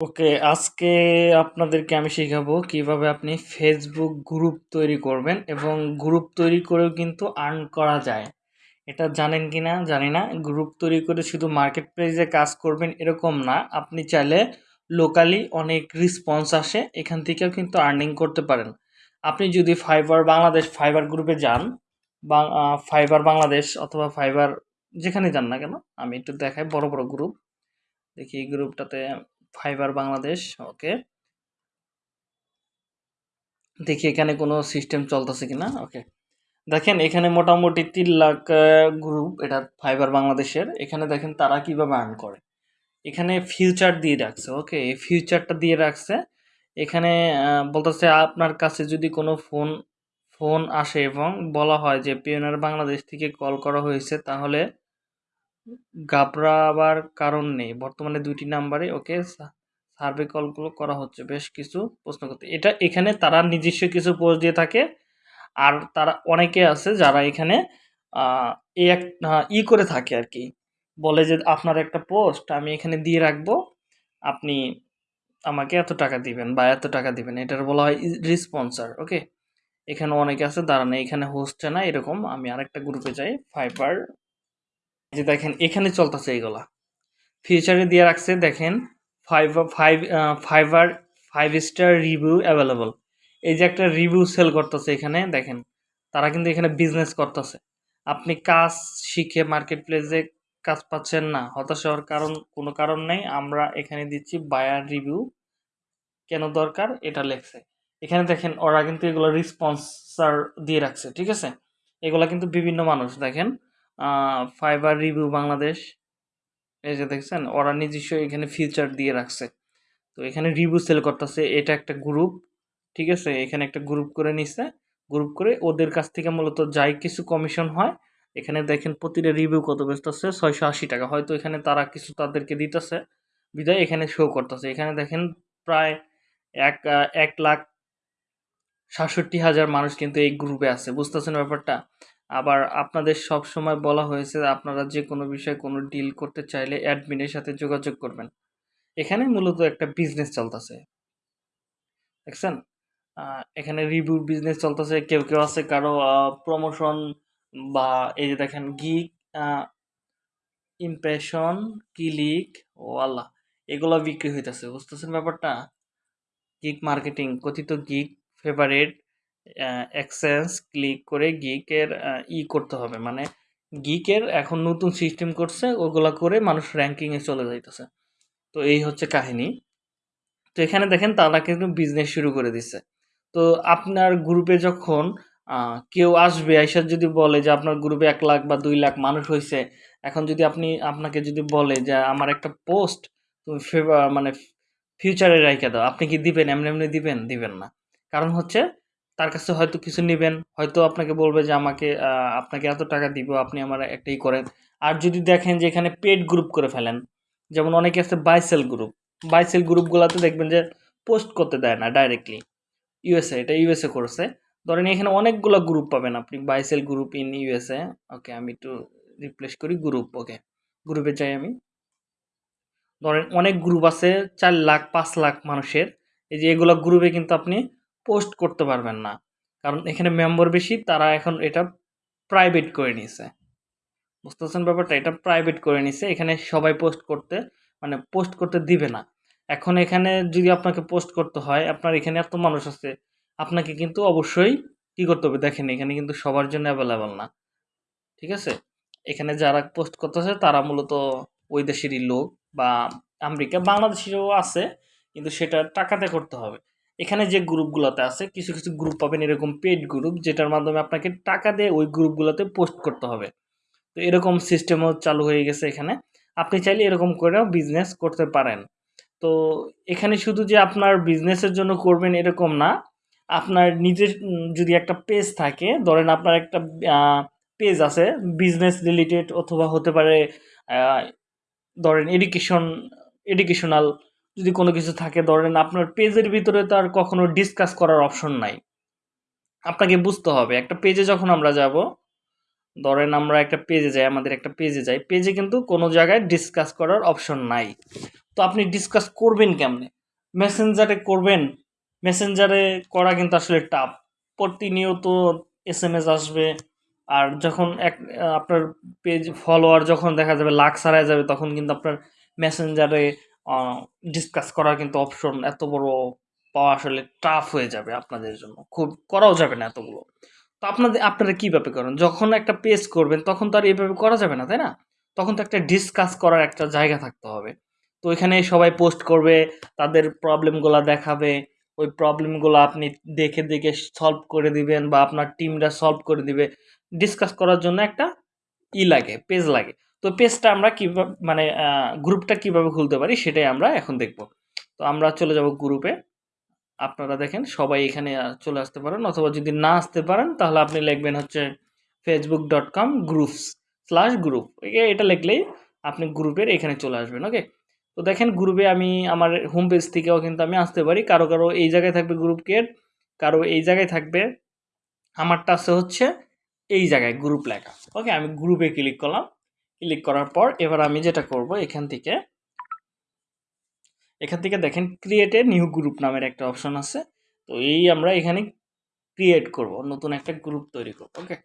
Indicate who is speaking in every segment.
Speaker 1: ওকে, আজকে আপনাদেরকে আমি শেখাবো কীভাবে আপনি ফেসবুক গ্রুপ তৈরি করবেন এবং গ্রুপ তৈরি করেও কিন্তু আর্ন করা যায়। এটা জানেন কি না? জানি না। গ্রুপ তৈরি করে শুধু মার্কেট প্লেসে কাজ করবেন এরকম না। আপনি চাইলে লোকালি অনেক রেসপন্স আসে, এখান থেকেও কিন্তু আর্নিং করতে পারেন। আপনি যদি ফাইবার বাংলাদেশ ফাইবার গ্রুপে যান, বা ফাইবার বাংলাদেশ অথবা ফাইবার যেখানে যান না কেন, আমি একটু দেখাই বড় বড় গ্রুপ দেখি এই গ্রুপটাতে ফাইবার বাংলাদেশ, ওকে। দেখি এখানে কোনো সিস্টেম চলতেছে কিনা, ওকে। দেখেন, এখানে মোটামুটি তিন লাখ গ্রুপ এটা ফাইবার বাংলাদেশের। এখানে দেখেন তারা কীভাবে আর্ন করে। এখানে ফিউচার দিয়ে রাখছে, ওকে। এই ফিউচারটা দিয়ে রাখছে। এখানে বলতেছে আপনার কাছে যদি কোনো ফোন ফোন আসে এবং বলা হয় যে পিওনার বাংলাদেশ থেকে কল করা হয়েছে, তাহলে ঘাবড়াবার কারণ নেই। বর্তমানে দুইটি নাম্বারে ওকে সার্ভে কলগুলো করা হচ্ছে। বেশ কিছু প্রশ্ন করতে। এটা এখানে তারা নিজস্ব কিছু পোস্ট দিয়ে থাকে। আর তারা অনেকে আছে যারা এখানে এই এক ই করে থাকে আর কি। বলে যে আপনার একটা পোস্ট আমি এখানে দিয়ে রাখব। আপনি আমাকে এত টাকা দিবেন বা এত টাকা দিবেন। এটার বলা হয় রিসপন্সার ওকে? এখানে অনেকে আছে, দাঁড়ানো, এখানে হচ্ছে না, এরকম। আমি আরেকটা গ্রুপে যাই ফাইবার যে দেখেন, এখানে চলতেছে এইগুলা। ফিউচারে দিয়ে রাখছে, দেখেন five five Fiverr five star review available এই যে একটা রিভিউ সেল করতেছে এখানে, দেখেন, তারা কিন্তু এখানে বিজনেস করতেছে। আপনি কাজ শিখে মার্কেট প্লেসে কাজ পাচ্ছেন না, হতাশ হওয়ার কারণ, কোনো কারণ নেই। আমরা এখানে দিচ্ছি বায়ার রিভিউ কেন দরকার? এটা লেখছে। এখানে দেখেন, ওরা কিন্তু এগুলো রিসপন্সার দিয়ে রাখছে, ঠিক আছে? এগুলা কিন্তু বিভিন্ন মানুষ, দেখেন ফাইবার রিভিউ বাংলাদেশ। এই যে দেখছেন, ওরা নিজস্ব এখানে ফিচার দিয়ে রাখছে। তো এখানে রিভিউ সেল করতেছে, এটা একটা গ্রুপ ঠিক আছে? এখানে একটা গ্রুপ করে নিছে গ্রুপ করে ওদের কাছ থেকে মূলত যাই কিছু কমিশন হয়, এখানে দেখেন প্রতিটা রিভিউ কত বেচতেছে? ছয়শো আশি টাকা। হয়তো এখানে তারা কিছু তাদেরকে দিতেছে, বিদায় এখানে শো করতেছে। এখানে দেখেন প্রায় এক এক লাখ সাতষট্টি হাজার মানুষ কিন্তু এই গ্রুপে আছে। বুঝতেছেন ব্যাপারটা? আবার আপনাদের সব সময় বলা হয়েছে আপনারা যে কোনো বিষয়ে কোনো ডিল করতে চাইলে অ্যাডমিনের সাথে যোগাযোগ করবেন। এখানে মূলত একটা বিজনেস চলতেছে। দেখছেন? এখানে রিভিউ বিজনেস চলতেছে, কেউ কেউ আছে কারও প্রমোশন বা এই যে দেখেন গিক ইমপ্রেশন ক্লিক ও আল্লাহ, এগুলো বিক্রি হইতেছে, বুঝতেছেন ব্যাপারটা? গিক মার্কেটিং কথিত গিক ফেভারেট এক্সচেঞ্জ ক্লিক করে গিকের ই করতে হবে। মানে গিকের এখন নতুন সিস্টেম করছে, ওগুলা করে মানুষ র্যাঙ্কিংয়ে চলে যাইতেছে। তো এই হচ্ছে কাহিনী। তো এখানে দেখেন তারা কিন্তু বিজনেস শুরু করে দিচ্ছে তো আপনার গ্রুপে যখন কেউ আসবে, আইসার যদি বলে যে আপনার গ্রুপে এক লাখ বা দুই লাখ মানুষ হয়েছে এখন যদি আপনি, আপনাকে যদি বলে যে আমার একটা পোস্ট তুমি মানে ফিউচারে রাইখে দাও, আপনি কি দিবেন? এমনি এমনি দিবেন? দিবেন না। কারণ হচ্ছে তার কাছে হয়তো কিছু নেবেন, হয়তো আপনাকে বলবে যে আমাকে আপনাকে এত টাকা দিব, আপনি আমার একটাই করেন। আর যদি দেখেন যে এখানে পেড গ্রুপ করে ফেলেন, যেমন অনেকে আছে বাইসেল গ্রুপ বাইসেল গ্রুপগুলোতে দেখবেন যে পোস্ট করতে দেয় না ডাইরেক্টলি ইউএসএ এটা ইউএসএ করছে। ধরেন এখানে অনেকগুলো গ্রুপ পাবেন আপনি buy sell group in USA okay আমি একটু রিপ্লেস করি গ্রুপ ওকে গ্রুপে চাই আমি। ধরেন অনেক গ্রুপ আছে, চার লাখ, পাঁচ লাখ মানুষের, এই যে এগুলো গ্রুপে কিন্তু আপনি পোস্ট করতে পারবেন না। কারণ এখানে মেম্বার বেশি তারা এখন এটা প্রাইভেট করে নিছে। বুঝতেছেন ব্যাপারটা? এটা প্রাইভেট করে নিছে। এখানে সবাই পোস্ট করতে মানে পোস্ট করতে দিবে না। এখন এখানে যদি আপনাকে পোস্ট করতে হয়, আপনার এখানে এত মানুষ আছে, আপনাকে কিন্তু অবশ্যই কী করতে হবে? দেখেন, এখানে কিন্তু সবার জন্য অ্যাভেলেবেল না। ঠিক আছে? এখানে যারা পোস্ট করতেছে, তারা মূলত ওই দেশেরই লোক বা আমেরিকা বাংলাদেশেরও আছে, কিন্তু সেটা টাকাতে করতে হবে। এখানে যে গ্রুপগুলোতে আছে, কিছু কিছু গ্রুপ পাবেন এরকম পেড গ্রুপ যেটার মাধ্যমে আপনাকে টাকা দিয়ে ওই গ্রুপগুলোতে পোস্ট করতে হবে। তো এরকম সিস্টেমও চালু হয়ে গেছে এখানে। আপনি চাইলে এরকম করেও বিজনেস করতে পারেন। তো এখানে শুধু যে আপনার বিজনেসের জন্য করবেন এরকম না, আপনার নিজের যদি একটা পেজ থাকে, ধরেন আপনার একটা পেজ আছে বিজনেস রিলেটেড অথবা হতে পারে ধরেন এডুকেশন এডুকেশনাল যদি কোনো কিছু থাকে, ধরেন আপনার পেজের ভিতরে তো আর কখনো ডিসকাস করার অপশন নাই। আপনাকে বুঝতে হবে, একটা পেজে যখন আমরা যাব, ধরেন আমরা একটা পেজে যাই, আমাদের একটা পেজে যাই পেজে কিন্তু কোনো জায়গায় ডিসকাস করার অপশন নাই। তো আপনি ডিসকাস করবেন কেমনে? মেসেঞ্জারে করবেন মেসেঞ্জারে করা কিন্তু আসলে টাফ প্রতিনিয়ত এস এম এস আসবে, আর যখন এক, আপনার পেজ ফলোয়ার যখন দেখা যাবে, লাখ ছাড়ায় যাবে, তখন কিন্তু আপনার মেসেঞ্জারে ডিসকাস করার কিন্তু অপশন এত বড় পাওয়া আসলে টাফ হয়ে যাবে আপনাদের জন্য। খুব করাও যাবে না এতগুলো। তো আপনাদের, আপনারা কীভাবে করেন? যখন একটা পেজ করবেন, তখন তো আর এইভাবে করা যাবে না, তাই না? তখন তো একটা ডিসকাস করার একটা জায়গা থাকতে হবে। তো এখানে সবাই পোস্ট করবে, তাদের প্রবলেমগুলো দেখাবে, ওই প্রবলেমগুলো আপনি দেখে দেখে সলভ করে দিবেন বা আপনার টিমরা সলভ করে দিবে। ডিসকাস করার জন্য একটা ই লাগে পেজ লাগে। তো পেজটা আমরা কীভাবে মানে গ্রুপটা কীভাবে খুলতে পারি সেটাই আমরা এখন দেখব। তো আমরা চলে যাব গ্রুপে আপনারা দেখেন সবাই এখানে চলে আসতে পারেন অথবা যদি না আসতে পারেন তাহলে আপনি লিখবেন হচ্ছে Facebook dot com groups slash group এটা লিখলেই আপনি গ্রুপের এখানে চলে আসবেন ওকে তো দেখেন গ্রুপে আমি আমার হোম পেজ থেকেও কিন্তু আমি আসতে পারি। কারও কারও এই জায়গায় থাকবে গ্রুপ কেট কারও এই জায়গায় থাকবে। আমারটা আছে হচ্ছে এই জায়গায় গ্রুপ লেখা ওকে আমি গ্রুপে ক্লিক করলাম। ক্লিক করার পর এবার আমি যেটা করব এখান থেকে এখান থেকে দেখেন ক্রিয়েট এ নিউ গ্রুপ নামের একটা অপশন আছে। তো এই আমরা এখানে ক্রিয়েট করব, নতুন একটা গ্রুপ তৈরি করব ওকে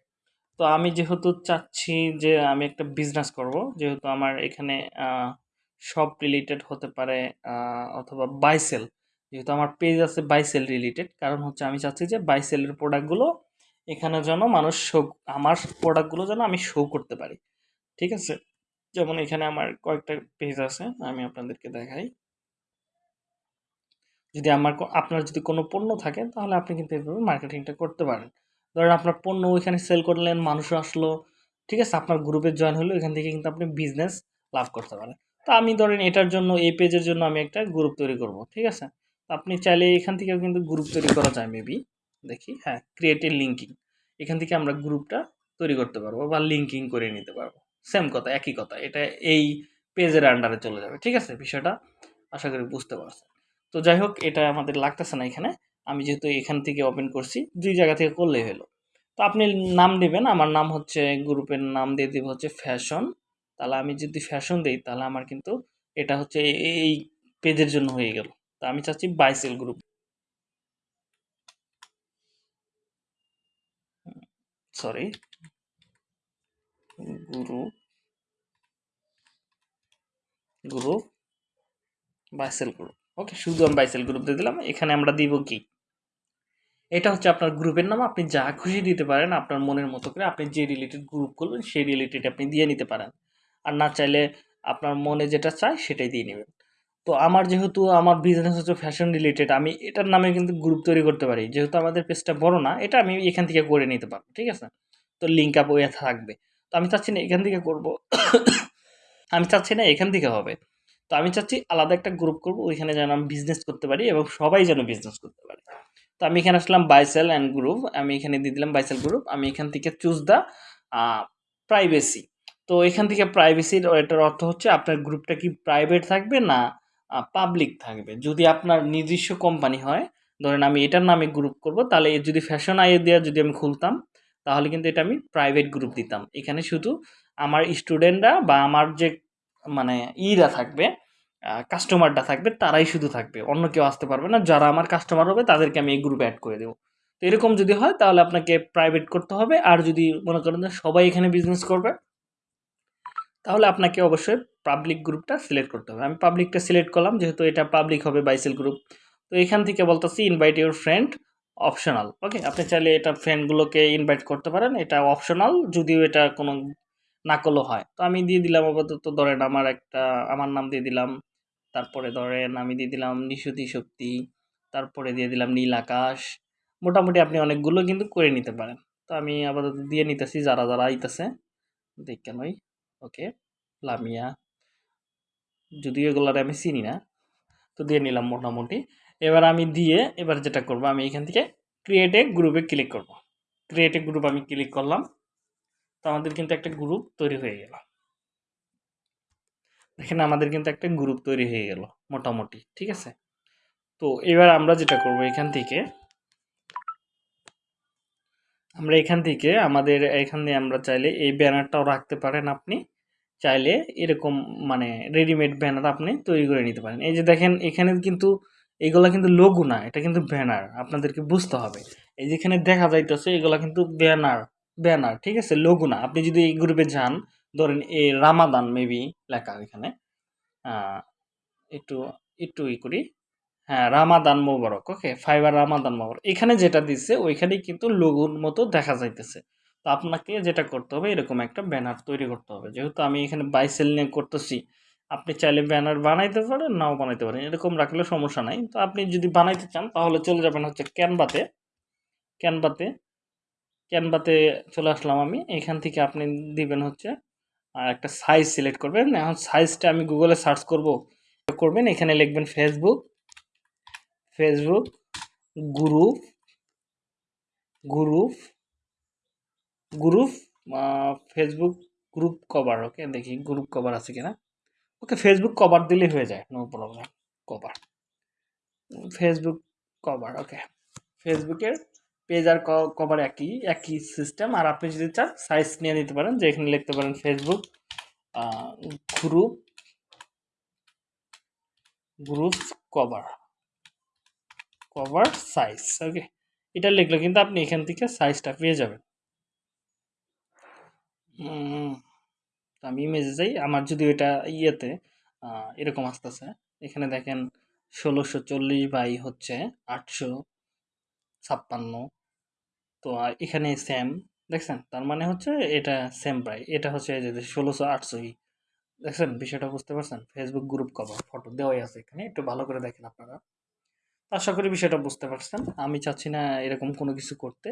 Speaker 1: তো আমি যেহেতু চাচ্ছি যে আমি একটা বিজনেস করব, যেহেতু আমার এখানে সব রিলেটেড হতে পারে অথবা বাইসেল যেহেতু আমার পেজ আছে বাইসেল রিলেটেড কারণ হচ্ছে আমি চাচ্ছি যে বাইসেলের প্রোডাক্টগুলো এখানে যেন মানুষ শো আমার প্রোডাক্টগুলো যেন আমি শো করতে পারি। ঠিক আছে? যেমন এখানে আমার কয়েকটা পেজ আছে, আমি আপনাদেরকে দেখাই। যদি আমার আপনার যদি কোনো পণ্য থাকে, তাহলে আপনি কিন্তু এভাবে মার্কেটিংটা করতে পারেন। ধরেন আপনার পণ্য ওইখানে সেল করলেন, মানুষ আসলো, ঠিক আছে? আপনার গ্রুপে জয়েন হলো, এখান থেকে কিন্তু আপনি বিজনেস লাভ করতে পারেন। তো আমি ধরেন এটার জন্য, এই পেজের জন্য আমি একটা গ্রুপ তৈরি করব, ঠিক আছে? আপনি চাইলে এখান থেকেও কিন্তু গ্রুপ তৈরি করা যায় মেবি দেখি হ্যাঁ ক্রিয়েটিভ লিঙ্কিং এখান থেকে আমরা গ্রুপটা তৈরি করতে পারব বা লিঙ্কিং করে নিতে পারব। সেম কথা, একই কথা। এটা এই পেজের আন্ডারে চলে যাবে, ঠিক আছে? বিষয়টা আশা করি বুঝতে পারছেন। তো যাই হোক, এটা আমাদের লাগতেছে না এখানে। আমি যেহেতু এখান থেকে ওপেন করছি, দুই জায়গা থেকে করলেই হলো। তো আপনি নাম দেবেন, আমার নাম হচ্ছে গ্রুপের নাম দিয়ে দেবো হচ্ছে ফ্যাশন তাহলে আমি যদি ফ্যাশন দিই, তাহলে আমার কিন্তু এটা হচ্ছে এই পেজের জন্য হয়ে গেল। তা আমি চাচ্ছি buy sell group sorry group group buy sell group okay শুধু আমি বাইসেল গ্রুপ দিয়ে দিলাম। এখানে আমরা দিব কি? এটা হচ্ছে আপনার গ্রুপের নাম। আপনি যা খুশি দিতে পারেন, আপনার মনের মতো করে আপনি যে রিলেটেড গ্রুপ করবেন সেই রিলেটেড আপনি দিয়ে নিতে পারেন। আর না চাইলে আপনার মনে যেটা চায়, সেটাই দিয়ে নেবেন। তো আমার যেহেতু আমার বিজনেস হচ্ছে ফ্যাশন রিলেটেড আমি এটার নামে কিন্তু গ্রুপ তৈরি করতে পারি। যেহেতু আমাদের পেজটা বড় না, এটা আমি এখান থেকে করে নিতে পারব, ঠিক আছে? তো লিঙ্ক আপ ওয়ে থাকবে। আমি চাচ্ছি না এখান থেকে করব। আমি চাচ্ছি না এখান থেকে হবে। তো আমি চাচ্ছি আলাদা একটা গ্রুপ করব, ওইখানে যেন আমি বিজনেস করতে পারি এবং সবাই যেন বিজনেস করতে পারে। তো আমি এখানে আসলাম বাইসেল অ্যান্ড গ্রুপ আমি এখানে দিয়ে দিলাম বাইসেল গ্রুপ আমি এখান থেকে চুজ দ্য প্রাইভেসি তো এখান থেকে প্রাইভেসির এটার অর্থ হচ্ছে আপনার গ্রুপটা কি প্রাইভেট থাকবে না পাবলিক থাকবে। যদি আপনার নিজস্ব কোম্পানি হয়, ধরেন আমি এটার নামে গ্রুপ করব, তাহলে যদি ফ্যাশন আইয়ে দেওয়া যদি আমি খুলতাম তাহলে কিন্তু এটা আমি প্রাইভেট গ্রুপ দিতাম। এখানে শুধু আমার স্টুডেন্টরা বা আমার যে মানে ইরা থাকবে কাস্টমারটা থাকবে, তারাই শুধু থাকবে। অন্য কেউ আসতে পারবে না। যারা আমার কাস্টমার হবে, তাদেরকে আমি এই গ্রুপে অ্যাড করে দেবো। তো এরকম যদি হয়, তাহলে আপনাকে প্রাইভেট করতে হবে। আর যদি মনে করেন যে সবাই এখানে বিজনেস করবে, তাহলে আপনাকে অবশ্যই পাবলিক গ্রুপটা সিলেক্ট করতে হবে। আমি পাবলিকটা সিলেক্ট করলাম, যেহেতু এটা পাবলিক হবে বাইসেল গ্রুপ তো এখান থেকে বলতেছি invite your friend optional okay আপনি চাইলে এটা ফ্রেন্ডগুলোকে ইনভাইট করতে পারেন, এটা অপশনাল যদিও এটা কোনো না করলেও হয়। তো আমি দিয়ে দিলাম আপাতত, ধরেন আমার একটা, আমার নাম দিয়ে দিলাম, তারপরে ধরেন আমি দিয়ে দিলাম নিশুতি শক্তি, তারপরে দিয়ে দিলাম নীল আকাশ, মোটামুটি আপনি অনেকগুলো কিন্তু করে নিতে পারেন। তো আমি আপাতত দিয়ে নিতেছি, যারা যারা আইতেছে, দেখে নই। ওকে লামিয়া, যদিও এগুলার আমি চিনি না, তো দিয়ে নিলাম মোটামুটি। এবার আমি দিয়ে এবার যেটা করব, আমি এখান থেকে ক্রিয়েটে গ্রুপে ক্লিক করব। ক্রিয়েটে গ্রুপ আমি ক্লিক করলাম, তো আমাদের কিন্তু একটা গ্রুপ তৈরি হয়ে গেল। দেখেন আমাদের কিন্তু একটা গ্রুপ তৈরি হয়ে গেল, মোটামুটি, ঠিক আছে? তো এবার আমরা যেটা করব এখান থেকে, আমরা এখান থেকে আমাদের এখানে আমরা চাইলে এই ব্যানারটাও রাখতে পারেন আপনি। চাইলে এরকম মানে রেডিমেড ব্যানার আপনি তৈরি করে নিতে পারেন। এই যে দেখেন, এখানে কিন্তু এগুলা কিন্তু লোগো না, এটা কিন্তু ব্যানার আপনাদেরকে বুঝতে হবে। এই যেখানে দেখা যাইতেছে, এগুলা কিন্তু ব্যানার ব্যানার ঠিক আছে? লোগো না। আপনি যদি এই গ্রুপে যান, ধরেন এ রামাদান মেবি লেখা এখানে একটু একটু ই করি। হ্যাঁ রামাদান মোবারক ওকে ফাইবার রামাদান মোবারক এখানে যেটা দিচ্ছে ওইখানেই কিন্তু লোগোর মতো দেখা যাইতেছে। তো আপনাকে যেটা করতে হবে, এরকম একটা ব্যানার তৈরি করতে হবে। যেহেতু আমি এখানে বাইসেল নিয়ে করতেছি আপনি চাইলে ব্যানার বানাইতে পারেন, নাও বানাইতে পারেন, এরকম রাখলে সমস্যা নাই। তো আপনি যদি বানাইতে চান, তাহলে চলে যাবেন হচ্ছে ক্যানভাতে। ক্যানভাতে ক্যানভাতে চলে আসলাম আমি। এখান থেকে আপনি দিবেন হচ্ছে একটা সাইজ সিলেক্ট করবেন। এখন সাইজটা আমি গুগলে সার্চ করব। করবেন, এখানে লিখবেন Facebook Facebook group group group Facebook group cover okay দেখি গ্রুপ কভার আছে কিনা। ওকে ফেসবুক কভার দিলেই হয়ে যায় no problem cover Facebook cover okay ফেসবুকের পেজ আর কভার একই একই সিস্টেম আর আপনি যদি চান সাইজ নিয়ে নিতে পারেন, যে এখানে লিখতে পারেন Facebook group group cover cover size okay এটা লিখলে কিন্তু আপনি এখান থেকে সাইজটা পেয়ে যাবেন। তো আমি ইমেজে যাই, আমার যদি এটা ইয়েতে এরকম আসতেছে, এখানে দেখেন ষোলোশো চল্লিশ বাই হচ্ছে আটশো ছাপ্পান্ন। তো এখানে সেম দেখছেন? তার মানে হচ্ছে এটা সেম প্রায় এটা হচ্ছে যে ষোলোশো আটশোই দেখছেন? বিষয়টা বুঝতে পারছেন? ফেসবুক গ্রুপ কভার ফটো দেওয়াই আছে এখানে, একটু ভালো করে দেখেন আপনারা। আশা করি বিষয়টা বুঝতে পারছেন। আমি চাচ্ছি না এরকম কোনো কিছু করতে।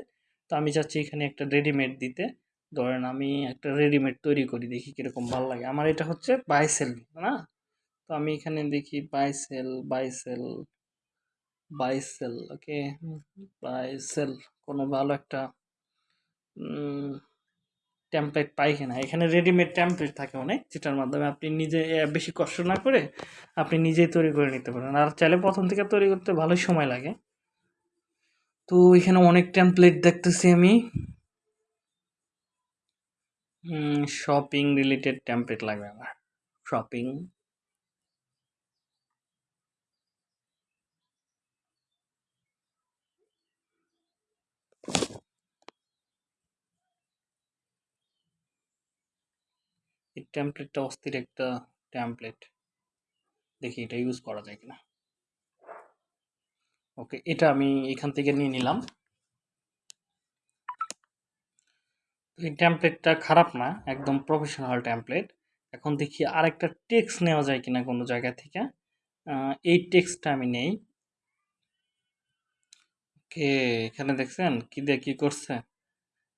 Speaker 1: তো আমি চাচ্ছি এখানে একটা রেডিমেড দিতে। ধরেন আমি একটা রেডিমেড তৈরি করি, দেখি কীরকম ভালো লাগে। আমার এটা হচ্ছে বাইসেল না? তো আমি এখানে দেখি বাইসেল বাইসেল বাইসেল ওকে বাইসেল কোনো ভালো একটা টেমপ্লেট পাই কিনা। এখানে রেডিমেড টেমপ্লেট থাকে অনেক, যেটার মাধ্যমে আপনি নিজে বেশি কষ্ট না করে আপনি নিজেই তৈরি করে নিতে পারেন। আর চাইলে প্রথম থেকে তৈরি করতে ভালোই সময় লাগে। তো এখানে অনেক টেমপ্লেট দেখতেছি আমি। শপিং রিলেটেড টেমপ্লেট লাগবে আমার। শপিং এই টেমপ্লেটটা অস্থির একটা টেমপ্লেট দেখি এটা ইউজ করা যায় কিনা। ওকে এটা আমি এখান থেকে নিয়ে নিলাম। এই টেমপ্লেটটা খারাপ না, একদম প্রফেশনাল টেমপ্লেট এখন দেখি আরেকটা টেক্স নেওয়া যায় কিনা কোনো জায়গা থেকে। এই টেক্সটা আমি নেই। কে, এখানে দেখছেন? কি দিয়ে কি করছে?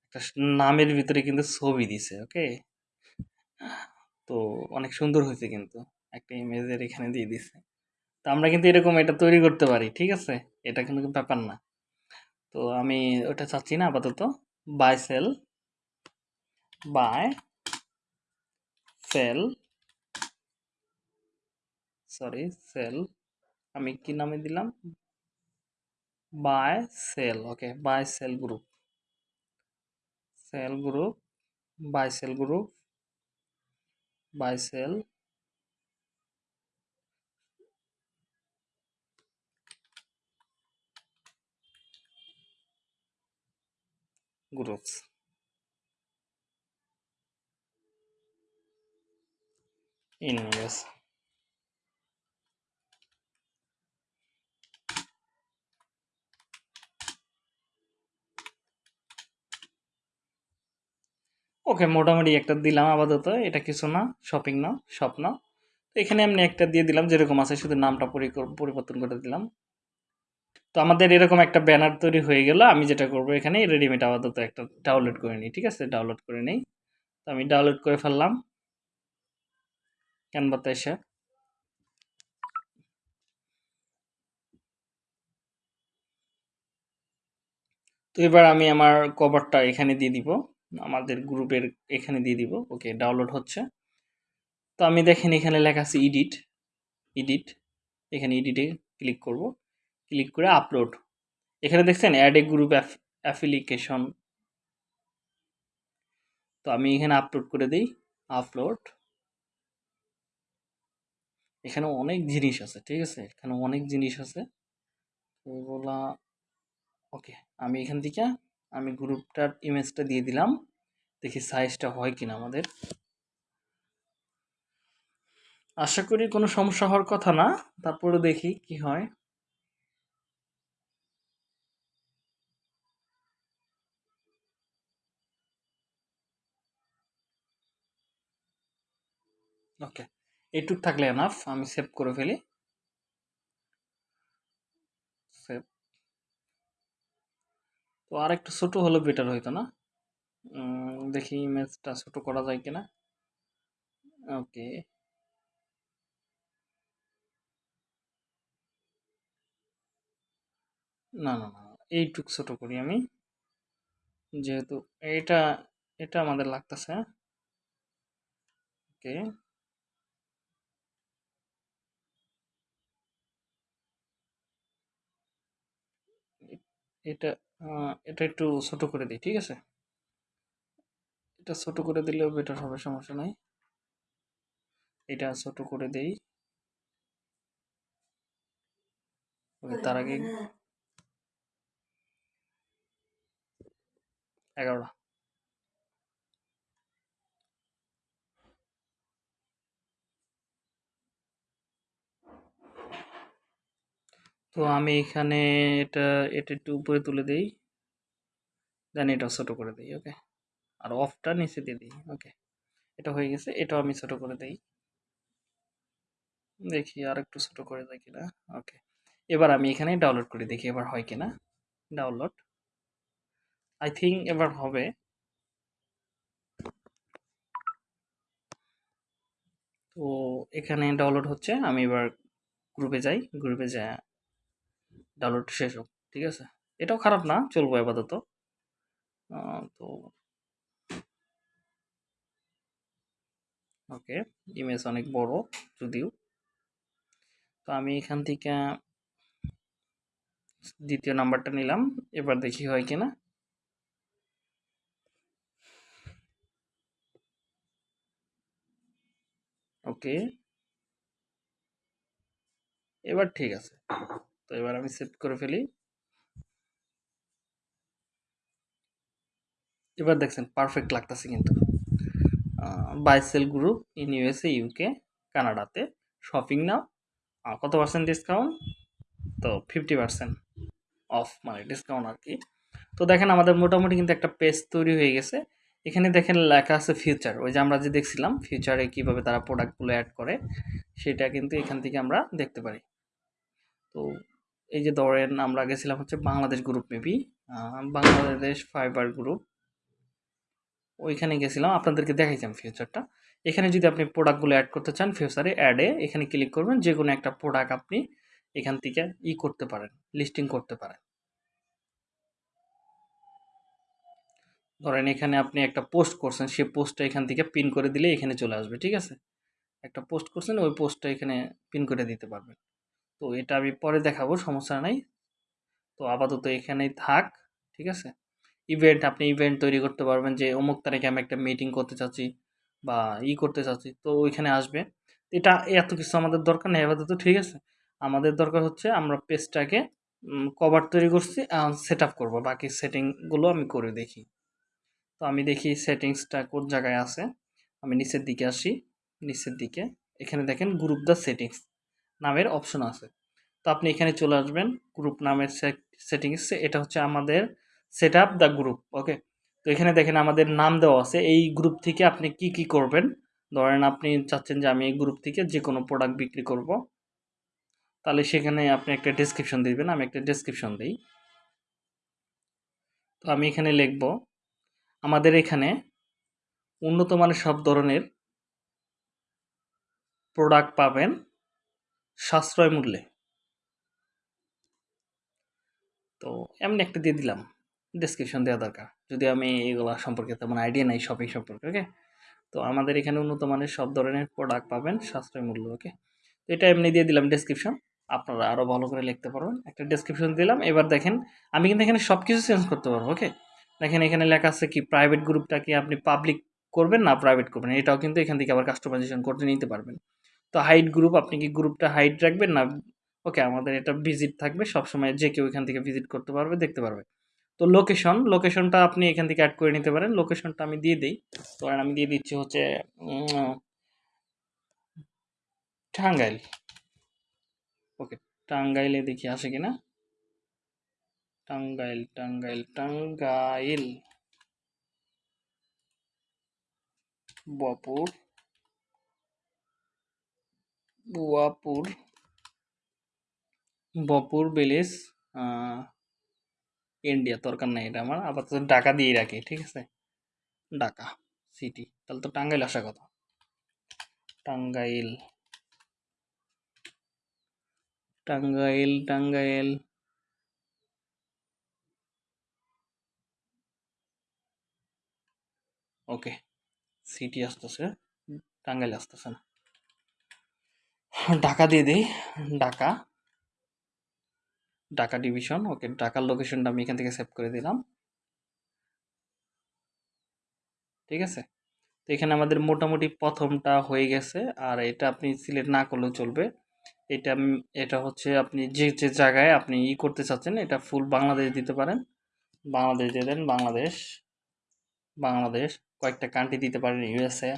Speaker 1: একটা নামের ভিতরে কিন্তু ছবি দিছে, ওকে? তো অনেক সুন্দর হয়েছে কিন্তু, একটা ইমেজের এখানে দিয়ে দিছে। তো আমরা কিন্তু এরকম এটা তৈরি করতে পারি, ঠিক আছে? এটা কিন্তু ব্যাপার না। তো আমি ওটা চাচ্ছি না, আপাতত। Buy sell buy sell, sorry, sell, আমি কি নামে দিলাম? Buy sell, okay, buy sell group. Sell group, buy sell group, buy sell. Groups. In US okay মোটামুটি একটা দিলাম আপাতত। এটা কিছু না শপিং না শপ না। এখানে এমনি একটা দিয়ে দিলাম, যেরকম আছে শুধু নামটা পরি- পরিবর্তন করে দিলাম। তো আমাদের এরকম একটা ব্যানার তৈরি হয়ে গেল, আমি যেটা করব এখানে রেডিমেড আপাতত একটা ডাউনলোড করে নিই, ঠিক আছে? ডাউনলোড করে নিই। তো আমি ডাউনলোড করে ফেললাম। ক্যানভাতে এসে? তো এবার আমি আমার কভারটা এখানে দিয়ে দিব। আমাদের গ্রুপের এখানে দিয়ে দিব। ওকে ডাউনলোড হচ্ছে। তো আমি দেখেন এখানে লেখা আছে এডিট এডিট এখানে এডিটে ক্লিক করব। ক্লিক করে আপলোড এখানে দেখছেন অ্যাড এ গ্রুপ অ্যাপ্লিকেশন তো আমি এখানে আপলোড করে দিই। আপলোড এখানে অনেক জিনিস আছে, ঠিক আছে? এখানে অনেক জিনিস আছে। এগুলা, ওকে, আমি এখান থেকে, আমি গ্রুপটার ইমেজটা দিয়ে দিলাম। দেখি সাইজটা হয় কিনা আমাদের। আশা করি কোনো সমস্যা হওয়ার কথা না। তারপরে দেখি কি হয়। ওকে। এইটুক থাকলে এনাফ আমি সেভ করে ফেলি। সেভ তো আর একটু ছোটো হলে বেটার হইতো না? দেখি ইমেজটা ছোটো করা যায় কিনা। ওকে না না না, এইটুক ছোট করি আমি। যেহেতু এটা এটা আমাদের লাগতেছে ওকে এটা এটা একটু ছোট করে দিই ঠিক আছে? এটা ছোট করে দিলেও বেটার হবে সমস্যা নাই। এটা ছোট করে দেই। ওকে তার আগে এগারোটা। তো আমি এখানে এটা এটা একটু উপরে তুলে দিই। দেন এটা ছোটো করে দিই ওকে আর অফটা নিচে দিয়ে দিই ওকে এটা হয়ে গেছে, এটাও আমি ছোটো করে দিই। দেখি আর একটু ছোটো করে দেয় কিনা ওকে এবার আমি এখানে ডাউনলোড করে দেখি এবার হয় কিনা। ডাউনলোড আই থিঙ্ক এবার হবে। তো এখানে ডাউনলোড হচ্ছে, আমি এবার গ্রুপে যাই গ্রুপে যাই ডাউনলোড শেষ হোক, ঠিক আছে? এটাও খারাপ না, চলবো আপাতত। তো ওকে ইমেজ অনেক বড় যদিও। তো আমি এখান থেকে দ্বিতীয় নাম্বারটা নিলাম, এবার দেখি হয় কিনা ওকে, এবার ঠিক আছে। তো এবার আমি সেভ করে ফেলি। এবার দেখছেন পারফেক্ট লাগতেছে কিন্তু। Buy sell group in USA UK কানাডাতে শপিং নাও। কত পার্সেন্ট ডিসকাউন্ট তো ফিফটি পার্সেন্ট অফ মানে ডিসকাউন্ট আর কি। তো দেখেন আমাদের মোটামুটি কিন্তু একটা পেজ তৈরি হয়ে গেছে। এখানে দেখেন লেখা আছে ফিউচার ওই যে আমরা যে দেখছিলাম ফিউচারে কীভাবে তারা প্রোডাক্টগুলো অ্যাড করে, সেটা কিন্তু এখান থেকে আমরা দেখতে পারি। তো এই যে ধরেন আমরা গেছিলাম হচ্ছে Bangladesh group maybe Bangladesh Fiverr group ওইখানে গেছিলাম, আপনাদেরকে দেখাইছিলাম ফিউচারটা এখানে যদি আপনি প্রোডাক্টগুলো অ্যাড করতে চান ফিউচারে অ্যাডে এখানে ক্লিক করবেন যে কোনো একটা প্রোডাক্ট আপনি এখান থেকে ই করতে পারেন লিস্টিং করতে পারেন। ধরেন এখানে আপনি একটা পোস্ট করছেন, সেই পোস্টটা এখান থেকে পিন করে দিলে এখানে চলে আসবে, ঠিক আছে? একটা পোস্ট করছেন, ওই পোস্টটা এখানে পিন করে দিতে পারবেন। তো এটা আমি পরে দেখাবো, সমস্যা নাই। তো আপাতত এখানেই থাক, ঠিক আছে? ইভেন্ট আপনি ইভেন্ট তৈরি করতে পারবেন যে অমুক তারিখে আমি একটা মিটিং করতে চাচ্ছি বা ই করতে চাচ্ছি, তো ওইখানে আসবে। এটা এত কিছু আমাদের দরকার নেই আপাতত, ঠিক আছে? আমাদের দরকার হচ্ছে আমরা পেজটাকে কভার তৈরি করছি সেট আপ করব। বাকি সেটিংগুলো আমি করে দেখি। তো আমি দেখি সেটিংসটা কোন জায়গায় আছে। আমি নিচের দিকে আসি, নিচের দিকে। এখানে দেখেন গ্রুপ দ্য সেটিংস নামের অপশন আছে। তো আপনি এখানে চলে আসবেন গ্রুপ নামের সেটিংস এটা হচ্ছে আমাদের set up the group okay তো এখানে দেখেন আমাদের নাম দেওয়া আছে। এই গ্রুপ থেকে আপনি কি কি করবেন? ধরেন আপনি চাচ্ছেন যে আমি এই গ্রুপ থেকে যে কোনো প্রোডাক্ট বিক্রি করব। তাহলে সেখানে আপনি একটা ডেসক্রিপশন দিবেন, আমি একটা ডেসক্রিপশন দিই। তো আমি এখানে লিখব, আমাদের এখানে উন্নত মানের সব ধরনের প্রোডাক্ট পাবেন। সাশ্রয় মূল্যে। তো এমনি একটা দিয়ে দিলাম। ডেসক্রিপশন দেওয়া দরকার। যদি আমি এগুলো সম্পর্কে তেমন আইডিয়া নাই শপিং সম্পর্কে ওকে তো আমাদের এখানে উন্নত মানের সব ধরনের প্রোডাক্ট পাবেন সাশ্রয় মূল্য ওকে তো এটা এমনি দিয়ে দিলাম ডেসক্রিপশন আপনারা আরও ভালো করে লিখতে পারবেন। একটা ডেসক্রিপশন দিলাম। এবার দেখেন, আমি কিন্তু এখানে সব কিছু চেঞ্জ করতে পারব ওকে দেখেন এখানে লেখা আছে কি প্রাইভেট গ্রুপটা কি আপনি পাবলিক করবেন না প্রাইভেট করবেন? এটাও কিন্তু এখান থেকে আবার কাস্টমাইজেশন করতে নিতে পারবেন। তো হাইট গ্রুপ আপনি কি গ্রুপটা হাইট রাখবেন না? ওকে আমাদের এটা ভিজিট থাকবে, সবসময় যে কেউ এখান থেকে ভিজিট করতে পারবে, দেখতে পারবে। তো লোকেশন লোকেশনটা আপনি এখান থেকে অ্যাড করে নিতে পারেন। লোকেশনটা আমি দিয়ে দিই। ধরেন আমি দিয়ে দিচ্ছি হচ্ছে টাঙ্গাইল। ওকে টাঙ্গাইলে দেখি আসে কিনা? টাঙ্গাইল টাঙ্গাইল টাঙ্গাইল। বপুর বুয়াপুর বপুর ভিলেজ ইন্ডিয়া, দরকার নাই এটা আমার। আপাতত ঢাকা দিয়ে রাখি, ঠিক আছে? ঢাকা সিটি তাহলে তো টাঙ্গাইল আসার কথা। টাঙ্গাইল। টাঙ্গাইল টাঙ্গাইল। ওকে সিটি আসতেছে। টাঙ্গাইল আসতেছে না। ঢাকা দিয়ে দিই। ঢাকা। ঢাকা ডিভিশন, ওকে, ঢাকার লোকেশনটা আমি এখান থেকে সেভ করে দিলাম। ঠিক আছে? তো এখানে আমাদের মোটামুটি প্রথমটা হয়ে গেছে, আর এটা আপনি সিলেক্ট না করলেও চলবে। এটা এটা হচ্ছে আপনি যে যে জায়গায় আপনি ই করতে চাচ্ছেন, এটা ফুল বাংলাদেশ দিতে পারেন। বাংলাদেশ দিয়ে দেন, বাংলাদেশ। বাংলাদেশ, কয়েকটা কান্ট্রি দিতে পারেন ইউএসএ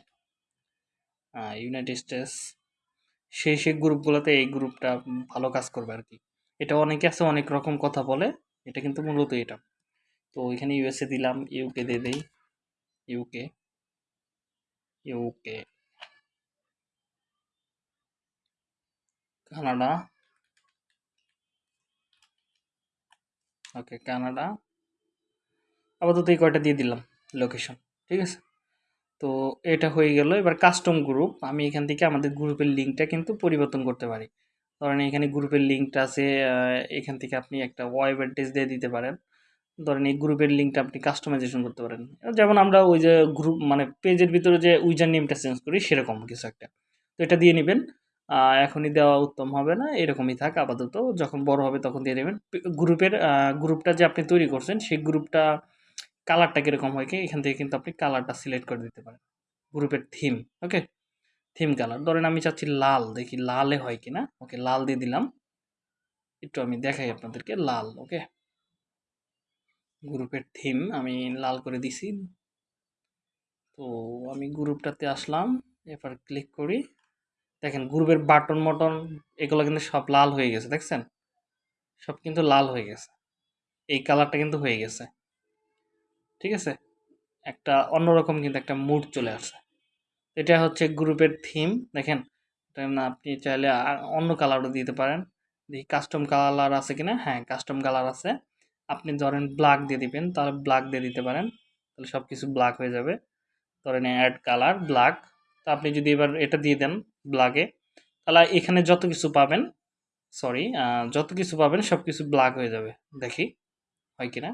Speaker 1: ইউনাইটেড স্টেটস সেই সেই গ্রুপগুলোতে এই গ্রুপটা ভালো কাজ করবে আর কি এটা অনেকে আছে, অনেক রকম কথা বলে, এটা কিন্তু মূলত এটা। তো এখানে ইউএসএ দিলাম ইউকে দিয়ে দেই। UK UK Canada. Okay Canada. আপাতত এই কয়টা দিয়ে দিলাম লোকেশন ঠিক আছে? তো এটা হয়ে গেল। এবার কাস্টম গ্রুপ আমি এখান থেকে আমাদের গ্রুপের লিঙ্কটা কিন্তু পরিবর্তন করতে পারি। ধরেন এখানে গ্রুপের লিঙ্কটা আছে এখান থেকে আপনি একটা ওয়েব অ্যাড্রেস দিয়ে দিতে পারেন। ধরেন এই গ্রুপের লিঙ্কটা আপনি কাস্টমাইজেশন করতে পারেন। যেমন আমরা ওই যে গ্রুপ মানে পেজের ভিতরে যে উইজার নেমটা চেঞ্জ করি, সেরকম কিছু একটা। তো এটা দিয়ে নেবেন। এখনই দেওয়া উত্তম হবে না, এরকমই থাক আপাতত। যখন বড় হবে তখন দিয়ে নেবেন। গ্রুপের গ্রুপটা যে আপনি তৈরি করছেন, সেই গ্রুপটা কালারটা কীরকম হয় কি? এখান থেকে কিন্তু আপনি কালারটা সিলেক্ট করে দিতে পারেন। গ্রুপের থিম ওকে থিম কালার ধরেন আমি চাচ্ছি লাল, দেখি লালে হয় কিনা? ওকে, লাল দিয়ে দিলাম। একটু আমি দেখাই আপনাদেরকে, লাল ওকে গ্রুপের থিম আমি লাল করে দিছি। তো আমি গ্রুপটাতে আসলাম এবার ক্লিক করি। দেখেন গ্রুপের বাটন মটন, এগুলো কিন্তু সব লাল হয়ে গেছে, দেখছেন? সব কিন্তু লাল হয়ে গেছে। এই কালারটা কিন্তু হয়ে গেছে। ঠিক আছে? একটা অন্যরকম কিন্তু একটা মুড চলে আসছে এটা হচ্ছে গ্রুপের থিম দেখেন? আপনি চাইলে অন্য কালারও দিতে পারেন। দেখি কাস্টম কালার আছে কিনা? হ্যাঁ কাস্টম কালার আছে। আপনি ধরেন ব্ল্যাক দিয়ে দিবেন, তাহলে ব্ল্যাক দিয়ে দিতে পারেন। তাহলে সব কিছু ব্ল্যাক হয়ে যাবে। ধরেন অ্যাড কালার ব্ল্যাক তো আপনি যদি এবার এটা দিয়ে দেন ব্ল্যাকে তাহলে এখানে যত কিছু পাবেন সরি যত কিছু পাবেন সব কিছু ব্ল্যাক হয়ে যাবে। দেখি, হয় কিনা?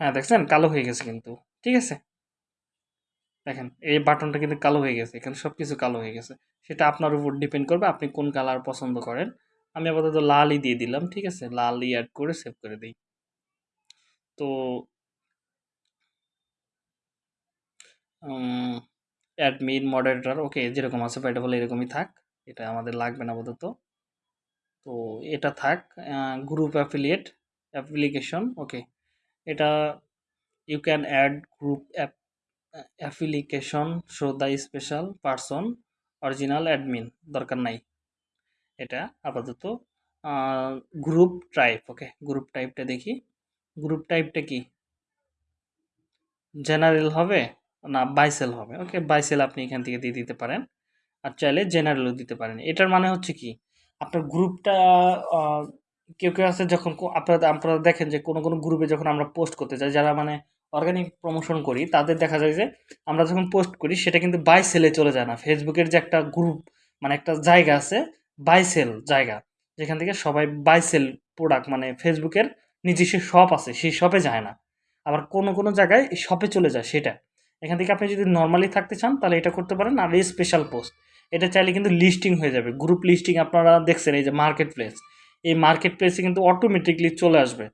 Speaker 1: হ্যাঁ দেখছেন? কালো হয়ে গেছে কিন্তু। ঠিক আছে? দেখেন, এই বাটনটা কিন্তু কালো হয়ে গেছে। এখানে সব কিছু কালো হয়ে গেছে। সেটা আপনার উপর ডিপেন্ড করবে আপনি কোন কালার পছন্দ করেন। আমি আপাতত লালই দিয়ে দিলাম, ঠিক আছে? লালই অ্যাড করে সেভ করে দিই। তো অ্যাডমিন মডারেটর ওকে যেরকম আছে বাই বলে এরকমই থাক। এটা আমাদের লাগবে না আপাতত। তো, এটা থাক গ্রুপ অ্যাফিলিয়েট অ্যাপ্লিকেশন ওকে এটা you can add group app application show the special person original admin দরকার নাই। এটা আপাতত গ্রুপ টাইপ ওকে গ্রুপ টাইপটা দেখি। গ্রুপ টাইপটা কি? জেনারেল হবে না বাইসেল হবে? ওকে বাইসেল আপনি এখান থেকে দিয়ে দিতে পারেন। আর চাইলে জেনারেলও দিতে পারেন। এটার মানে হচ্ছে কি? আপনার গ্রুপটা কেউ কেউ আছে যখন আপনারা আপনারা দেখেন যে কোনো কোনো গ্রুপে যখন আমরা পোস্ট করতে চাই যারা মানে অর্গানিক প্রমোশন করি, তাদের দেখা যায় যে আমরা যখন পোস্ট করি, সেটা কিন্তু বাই সেলে চলে যায় না। ফেসবুকের যে একটা গ্রুপ মানে একটা জায়গা আছে বাই সেল জায়গা, যেখান থেকে সবাই বাই সেল প্রোডাক্ট মানে ফেসবুকের নিজস্ব শপ আছে, সেই শপে যায় না। আবার কোনো কোনো জায়গায় শপে চলে যায় সেটা। এখান থেকে আপনি যদি নর্মালি থাকতে চান, তাহলে এটা করতে পারেন। আর এই স্পেশাল পোস্ট এটা চাইলে কিন্তু লিস্টিং হয়ে যাবে। গ্রুপ লিস্টিং আপনারা দেখছেন, এই যে মার্কেট প্লেস এই মার্কেট প্লেসে কিন্তু অটোমেটিকলি চলে আসবে।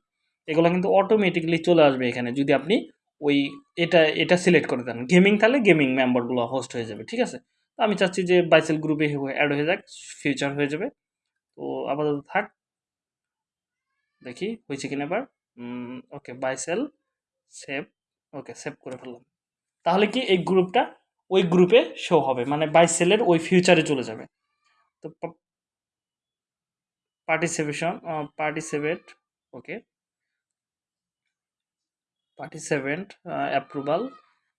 Speaker 1: এগুলো কিন্তু অটোমেটিকলি চলে আসবে এখানে যদি আপনি ওই এটা এটা সিলেক্ট করে দেন। গেমিং তাহলে গেমিং মেম্বারগুলো হোস্ট হয়ে যাবে, ঠিক আছে? তো আমি চাচ্ছি যে বাইসেল গ্রুপে অ্যাড হয়ে যাক ফিউচার হয়ে যাবে। তো আপাতত থাক, দেখি হয়েছে কিনা এবার। ওকে বাইসেল সেভ ওকে সেভ করে ফেললাম। তাহলে কি এই গ্রুপটা ওই গ্রুপে শো হবে মানে বাইসেলের ওই ফিউচারে চলে যাবে। তো participation participate okay participant approval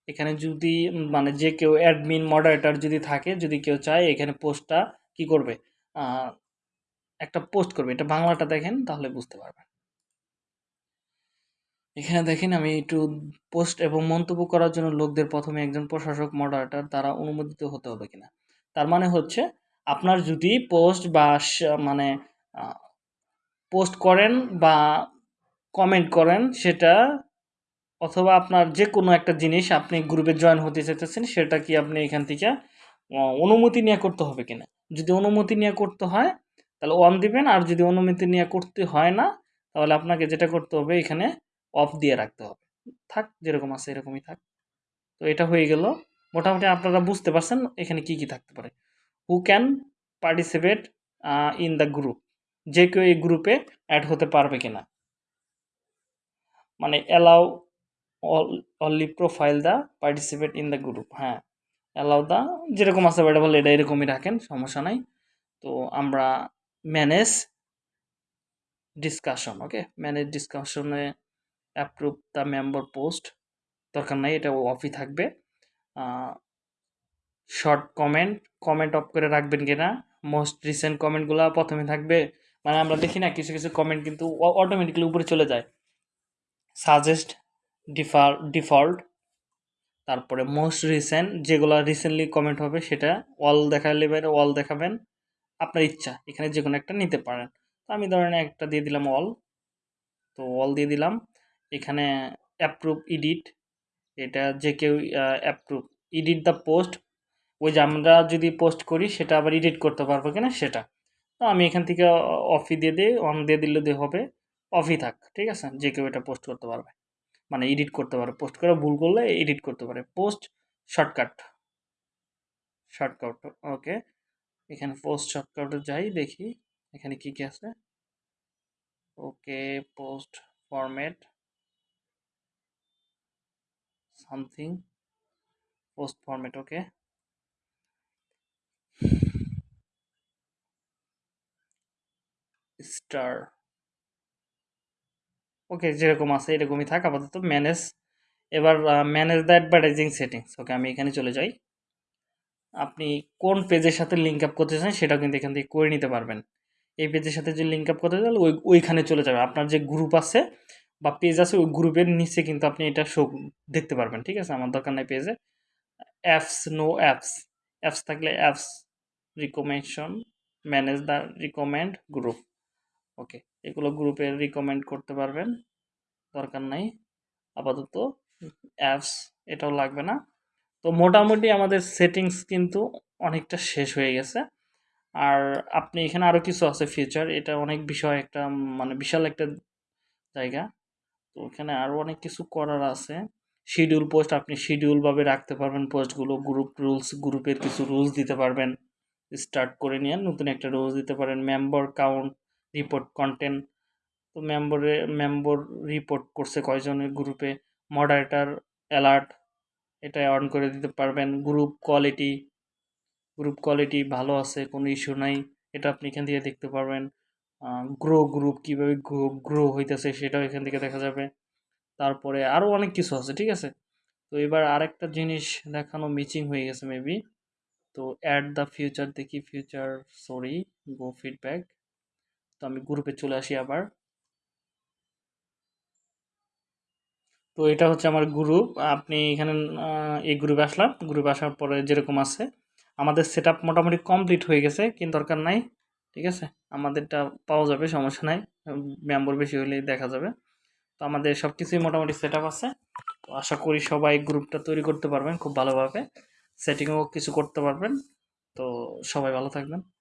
Speaker 1: এখানে যদি মানে যে কেউ অ্যাডমিন মডারেটার যদি থাকে, যদি কেউ চায়, এখানে পোস্টটা কি করবে? একটা পোস্ট করবে। এটা বাংলাটা দেখেন, তাহলে বুঝতে পারবেন। এখানে দেখেন, আমি একটু পোস্ট এবং মন্তব্য করার জন্য লোকদের প্রথমে একজন প্রশাসক মডারেটার দ্বারা অনুমোদিত হতে হবে কিনা। তার মানে হচ্ছে, আপনার যদি পোস্ট বা মানে পোস্ট করেন বা কমেন্ট করেন, সেটা অথবা আপনার যে কোনো একটা জিনিস আপনি গ্রুপে জয়েন হতে চাইতেছেন, সেটা কি আপনি এখান থেকে অনুমতি নিয়ে করতে হবে কিনা? যদি অনুমতি নিয়ে করতে হয়, তাহলে অন দিবেন, আর যদি অনুমতি নিয়ে করতে হয় না, তাহলে আপনাকে যেটা করতে হবে, এখানে অফ দিয়ে রাখতে হবে। থাক, যেরকম আছে এরকমই থাক। তো এটা হয়ে গেল। মোটামুটি আপনারা বুঝতে পারছেন এখানে কি কি থাকতে পারে। Who can participate in the group যে কেউ এই গ্রুপে অ্যাড হতে পারবে কিনা। মানে allow only profile the participate in the group হ্যাঁ। অ্যালাউ দ্য যেরকম আছে বেটা বলে এটা এরকমই রাখেন, সমস্যা নাই। তো আমরা ম্যানেজ ডিসকাশন ওকে ম্যানেজ ডিসকাশনে অ্যাপ্রুভ দ্য মেম্বার পোস্ট দরকার নাই, এটা অফই থাকবে। শর্ট কমেন্ট কমেন্ট অফ করে রাখবেন কিনা? মোস্ট রিসেন্ট কমেন্টগুলো প্রথমে থাকবে। মানে আমরা দেখি না, কিছু কিছু কমেন্ট কিন্তু অটোমেটিক্যালি উপরে চলে যায়। সাজেস্ট ডিফার ডিফল্ট তারপরে মোস্ট রিসেন্ট যেগুলো রিসেন্টলি কমেন্ট হবে সেটা অল দেখালে অল দেখাবেন। আপনার ইচ্ছা, এখানে যে কোনো একটা নিতে পারেন। তো আমি ধরেন একটা দিয়ে দিলাম অল তো অল দিয়ে দিলাম। এখানে অ্যাপ্রুভ ইডিট এটা যে কেউ অ্যাপ্রুভ ইডিট দ্য পোস্ট ওই যে আমরা যদি পোস্ট করি সেটা আবার এডিট করতে পারব কিনা সেটা। তো আমি এখান থেকে অফি দিয়ে দিই অন দিয়ে দিলে দিয়ে হবে, অফই থাক, ঠিক আছে? যে কেউ এটা পোস্ট করতে পারবে। মানে এডিট করতে পারে পোস্ট করে ভুল করলে এডিট করতে পারে। পোস্ট শর্টকাট শর্টকাট ওকে এখানে পোস্ট শর্টকাটে যাই, দেখি এখানে কি কি আছে। Okay post format something post format okay star okay যেরকম আছে, এরকমই থাক আপাতত ম্যানেজ এবার manage the advertising settings okay আমি এখানে চলে যাই। আপনি কোন পেজের সাথে লিঙ্ক আপ করতে চান, সেটাও কিন্তু এখান থেকে করে নিতে পারবেন। এই পেজের সাথে যে লিঙ্ক আপ করতে চান, ওই, ওইখানে চলে যাবে। আপনার যে গ্রুপ আছে বা পেজ আছে, ওই গ্রুপের নিচে কিন্তু আপনি এটা শো দেখতে পারবেন, ঠিক আছে? আমার দরকার নাই পেজে অ্যাপস নো অ্যাপস অ্যাপস থাকলে apps recommendation manage the recommend group okay এগুলো গ্রুপে রিকমেন্ড করতে পারবেন, দরকার নাই, আপাতত অ্যাপস এটাও লাগবে না। তো মোটামুটি আমাদের সেটিংস কিন্তু অনেকটা শেষ হয়ে গেছে। আর আপনি এখানে আরও কিছু আছে ফিচার এটা অনেক বিষয় একটা মানে বিশাল একটা জায়গা। তো এখানে আরও অনেক কিছু করার আছে। শিডিউল পোস্ট আপনি শিডিউলভাবে রাখতে পারবেন পোস্টগুলো গ্রুপ রুলস গ্রুপের কিছু রুলস দিতে পারবেন। স্টার্ট করে নিয়ে নতুন একটা রুলস দিতে পারেন মেম্বার কাউন্ট রিপোর্ট কন্টেন্ট তো মেম্বরে মেম্বর রিপোর্ট করছে কয়জনের গ্রুপে মডারেটার অ্যালার্ট এটা অন করে দিতে পারবেন। গ্রুপ কোয়ালিটি গ্রুপ কোয়ালিটি ভালো আছে, কোনো ইস্যু নাই, এটা আপনি এখান থেকে দেখতে পারবেন। গ্রো গ্রুপ কীভাবে গ্রো গ্রো হইতেছে সেটাও এখান থেকে দেখা যাবে। তারপরে আরও অনেক কিছু আছে, ঠিক আছে? তো এবার আরেকটা জিনিস দেখানো মিচিং হয়ে গেছে মেবি তো অ্যাড দ্য ফিউচার দেখি ফিউচার সরি গো ফিডব্যাক তো আমি গ্রুপে চলে আসি আবার। তো এটা হচ্ছে আমার গ্রুপ আপনি এখানে এই গ্রুপে আসলাম। গ্রুপে আসার পরে যেরকম আছে, আমাদের সেট আপ মোটামুটি কমপ্লিট হয়ে গেছে, কিন্তু দরকার নাই, ঠিক আছে? আমাদেরটা পাওয়া যাবে, সমস্যা নাই মেম্বর বেশি হলেই দেখা যাবে। তো আমাদের সব কিছুই মোটামুটি সেট আছে। তো আশা করি সবাই গ্রুপটা তৈরি করতে পারবেন খুব ভালোভাবে। সেটিংও কিছু করতে পারবেন। তো সবাই ভালো থাকবেন।